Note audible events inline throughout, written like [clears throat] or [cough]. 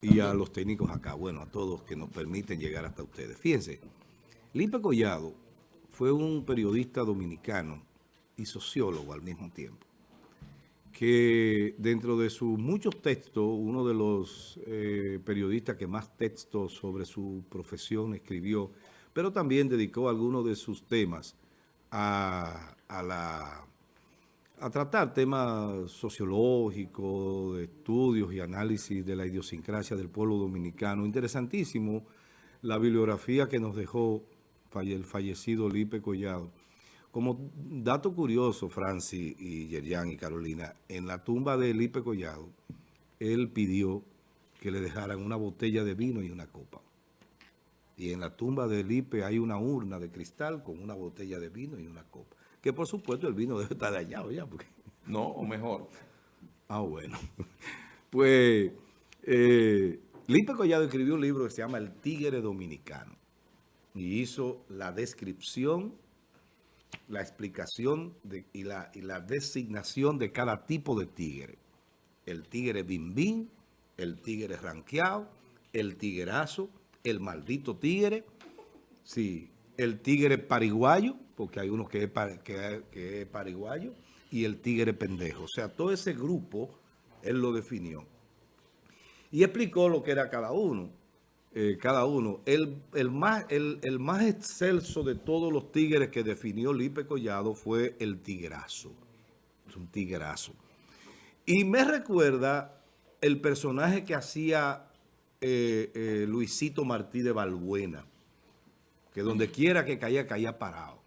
y a los técnicos acá, bueno, a todos que nos permiten llegar hasta ustedes. Fíjense, Lipe Collado fue un periodista dominicano y sociólogo al mismo tiempo, que dentro de sus muchos textos, uno de los eh, periodistas que más textos sobre su profesión escribió, pero también dedicó algunos de sus temas a, a la a tratar temas sociológicos, de estudios y análisis de la idiosincrasia del pueblo dominicano. Interesantísimo la bibliografía que nos dejó el fallecido Lipe Collado. Como dato curioso, Francis y Yerian y Carolina, en la tumba de Lipe Collado, él pidió que le dejaran una botella de vino y una copa. Y en la tumba de Lipe hay una urna de cristal con una botella de vino y una copa que por supuesto el vino [laughs] debe estar dañado ya. Porque... No, o mejor. Ah, bueno. [laughs] Pues eh, Lipe Collado escribió un libro que se llama El Tigre Dominicano y hizo la descripción, la explicación y, la, y la designación de cada tipo de tigre. El tigre bimbín, el tigre ranqueado, el tiguerazo, el maldito tigre, sí, el tigre pariguayo, porque hay uno que es, que, pariguayo, y el tigre pendejo. O sea, todo ese grupo, él lo definió. Y explicó lo que era cada uno. Eh, cada uno. El, más, el, más excelso de todos los tigres que definió Lipe Collado fue el tigrazo. Es un tigrazo. Y me recuerda el personaje que hacía eh, eh, Luisito Martí de Balbuena, que donde quiera que caía, caía parado.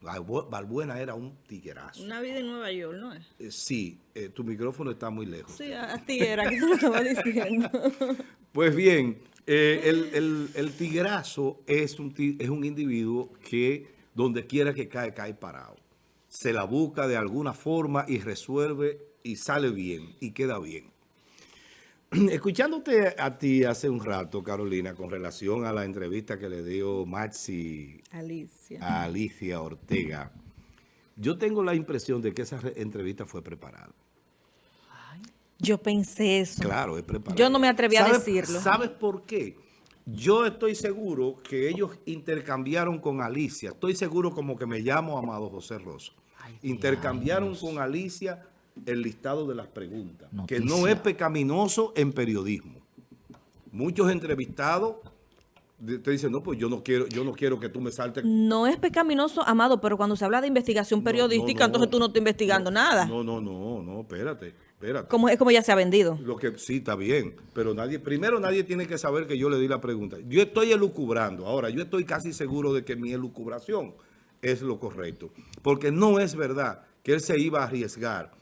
Balbuena era un tiguerazo. Una vida en Nueva York, ¿no es? Eh, sí, eh, tu micrófono está muy lejos. Sí, así era, que te lo estaba diciendo. [laughs] pues bien, eh, el, el, tiguerazo es un, es un individuo que donde quiera que cae, cae parado. Se la busca de alguna forma y resuelve y sale bien y queda bien. [clears throat] Escuchándote a ti hace un rato, Carolina, con relación a la entrevista que le dio Maxi Alicia. a Alicia Ortega, yo tengo la impresión de que esa entrevista fue preparada. yo pensé eso. Claro, es preparada. Yo no me atreví a decirlo. ¿Sabes por qué? Yo estoy seguro que ellos intercambiaron con Alicia. Estoy seguro como que me llamo Amado José Rosso. intercambiaron con Alicia el listado de las preguntas, que no es pecaminoso en periodismo. Muchos entrevistados te dicen, no, pues yo no quiero yo no quiero que tú me saltes. No es pecaminoso, Amado, pero cuando se habla de investigación periodística, entonces tú no estás investigando nada. No, no, no, no, espérate, espérate. Como, es como ya se ha vendido. Lo que sí, está bien, pero nadie, primero nadie tiene que saber que yo le di la pregunta. Yo estoy elucubrando, ahora yo estoy casi seguro de que mi elucubración es lo correcto, porque no es verdad que él se iba a arriesgar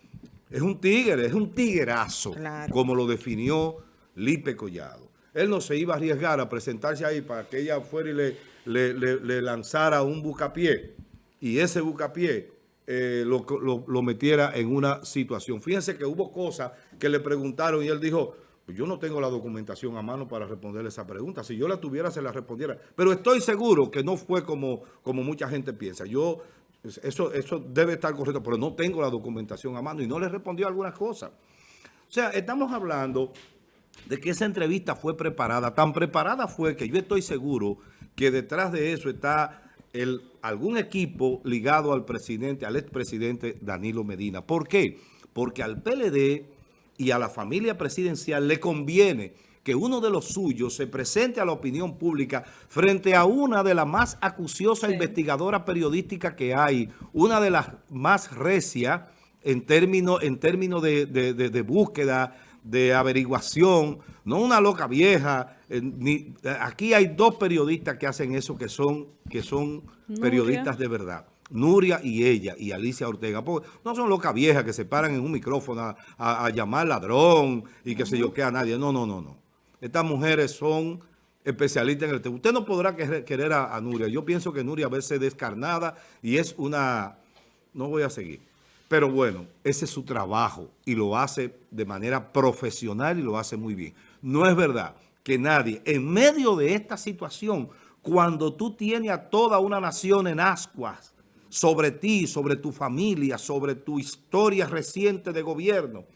es un tigre, es un tiguerazo, como lo definió Lipe Collado. Él no se iba a arriesgar a presentarse ahí para que ella fuera y le, le, lanzara un bucapié y ese bucapié eh, lo, metiera en una situación. Fíjense que hubo cosas que le preguntaron y él dijo, yo no tengo la documentación a mano para responderle esa pregunta. Si yo la tuviera, se la respondiera. Pero estoy seguro que no fue como, como mucha gente piensa. Yo eso, eso debe estar correcto, pero no tengo la documentación a mano y no le respondió algunas cosas. O sea, estamos hablando de que esa entrevista fue preparada. Tan preparada fue que yo estoy seguro que detrás de eso está el, algún equipo ligado al presidente, al expresidente Danilo Medina. ¿Por qué? Porque al PLD y a la familia presidencial le conviene que uno de los suyos se presente a la opinión pública frente a una de las más acuciosas investigadoras periodísticas que hay, una de las más recias en términos en términos de, búsqueda, de averiguación, no una loca vieja. Eh, aquí hay dos periodistas que hacen eso que son, que son periodistas de verdad. Nuria y ella, y Alicia Ortega. no son locas viejas que se paran en un micrófono a, llamar ladrón y que se yo que a nadie. No, no, no, no. Estas mujeres son especialistas en el tema. Usted no podrá querer a, Nuria. Yo pienso que Nuria a veces descarnada y es una... No voy a seguir. Pero bueno, ese es su trabajo y lo hace de manera profesional y lo hace muy bien. No es verdad que nadie, en medio de esta situación, cuando tú tienes a toda una nación en ascuas sobre ti, sobre tu familia, sobre tu historia reciente de gobierno,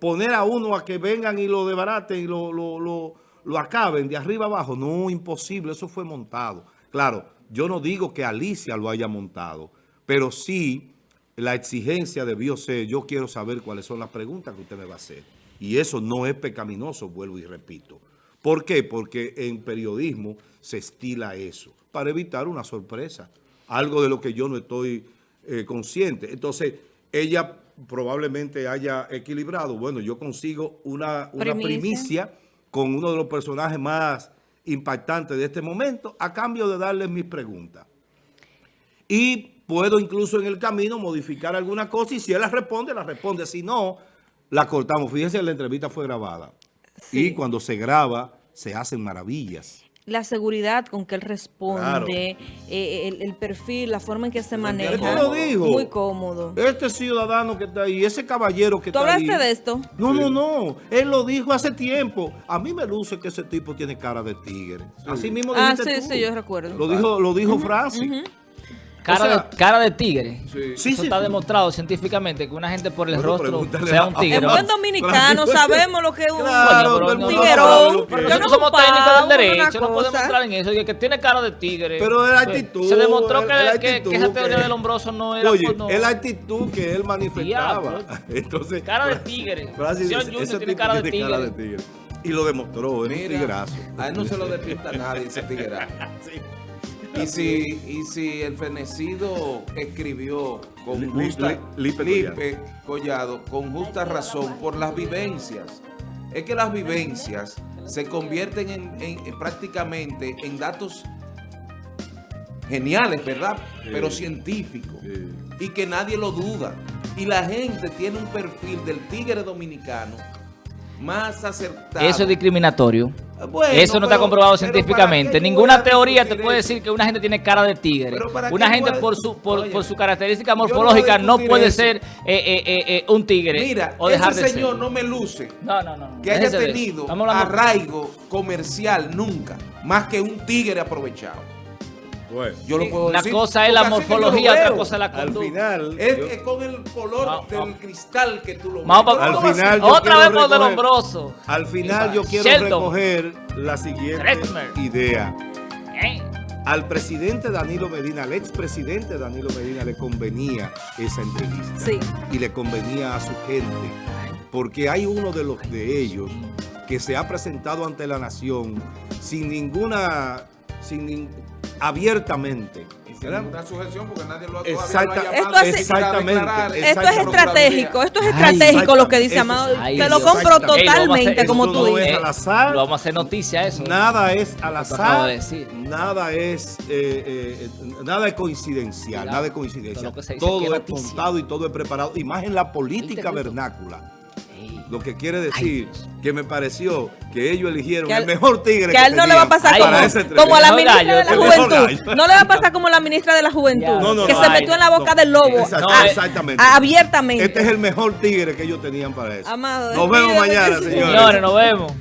poner a uno a que vengan y lo desbaraten y lo, lo, lo, lo acaben de arriba abajo. No, imposible, eso fue montado. Claro, yo no digo que Alicia lo haya montado, pero sí la exigencia debió ser, yo quiero saber cuáles son las preguntas que usted me va a hacer. Y eso no es pecaminoso, vuelvo y repito. ¿Por qué? Porque en periodismo se estila eso, para evitar una sorpresa. Algo de lo que yo no estoy eh, consciente. Entonces, ella probablemente haya equilibrado. Bueno, yo consigo una, una Primicia. primicia con uno de los personajes más impactantes de este momento a cambio de darles mis preguntas. Y puedo incluso en el camino modificar alguna cosa y si él la responde, la responde. Si no, la cortamos. Fíjense, la entrevista fue grabada. Sí. Y cuando se graba, se hacen maravillas. La seguridad con que él responde, Claro. eh, el, el perfil, la forma en que se Él maneja. te lo dijo. Muy cómodo. Este ciudadano que está ahí, ese caballero que ¿Tú está ahí. hablaste de esto? No, no, no. Él lo dijo hace tiempo. A mí me luce que ese tipo tiene cara de tigre. Así mismo Ah, dijiste sí, tú. sí, yo recuerdo. Lo dijo, lo dijo Francis. Cara, O sea, de, cara de tigre. Sí, Eso sí, está sí. demostrado científicamente que una gente por el Bueno, rostro sea un tigre. En buen dominicano sabemos lo que es un Claro, un mundo tiguerón. es. Nosotros no somos técnicos del derecho, no podemos entrar en eso. y Que tiene cara de tigre. Pero es la Se- actitud, Se demostró es- que, es que- esa teoría que- del hombroso no era Oye, por no- es la actitud que él manifestaba. [laughs] Entonces, Cara de tigre. Francis Señor dice, Junior ese tiene cara de tiene cara de tigre. tigre. Y lo demostró, es un Mira, tigrazo. a él no se lo despista nadie ese tiguerazo. [laughs] Y si, y si el fenecido escribió con justa, Li- Lipe Lipe Collado, con justa razón por las vivencias. Es que las vivencias se convierten en, en- en prácticamente en datos geniales, ¿verdad? Pero científicos. Sí. Y que nadie lo duda. Y la gente tiene un perfil del tigre dominicano más acertado. Eso es discriminatorio. Bueno, Eso no está comprobado científicamente. ¿para qué Ninguna teoría te puede decir que una gente tiene cara de tigre. Pero ¿para Una gente por su, por, Oye, por su característica no morfológica no puede eso. ser eh, eh, eh, un tigre Mira, o dejar ese de señor ser. no me luce No, no, no. que haya tenido arraigo comercial nunca, más que un tigre aprovechado. Bueno, Yo lo puedo Una decir. cosa es la morfología, otra cosa es la al conducta. final... Es yo- que con el color No, del no. cristal que tú lo Vamos no Al final Otra quiero vez por del recoger- hombroso. Al final yo quiero Sheldon. recoger la siguiente idea. Eh, Al presidente Danilo Medina, al expresidente Danilo Medina, le convenía esa entrevista. Sí. Y le convenía a su gente. Porque hay uno de los de ellos que se ha presentado ante la nación sin ninguna, sin abiertamente. Exacta- lo ha llamado Esto hace- Exactamente. declarar. Esto es Exactamente. estratégico, esto es Ay, estratégico lo que dice eso- Amado. ay, Te lo compro Ey, lo totalmente, como tú no es dices. al azar. Lo vamos a hacer noticia eso. Nada es al azar, de decir. nada es eh, eh, nada es coincidencial, Mira, nada es coincidencia. todo Todo es montado y todo es preparado, y más en la política vernácula. Lo que quiere decir que me pareció que ellos eligieron Que el mejor tigre Que a él no le va a pasar como, a la ministra gallo, de la juventud. No le va a pasar como la ministra de la juventud. No, no, que no, se metió en la boca no. del lobo. Exacto, Ah, exactamente. ah, abiertamente. Este es el mejor tigre que ellos tenían para eso. Amado, Nos vemos mañana, que señores. Señores, nos vemos.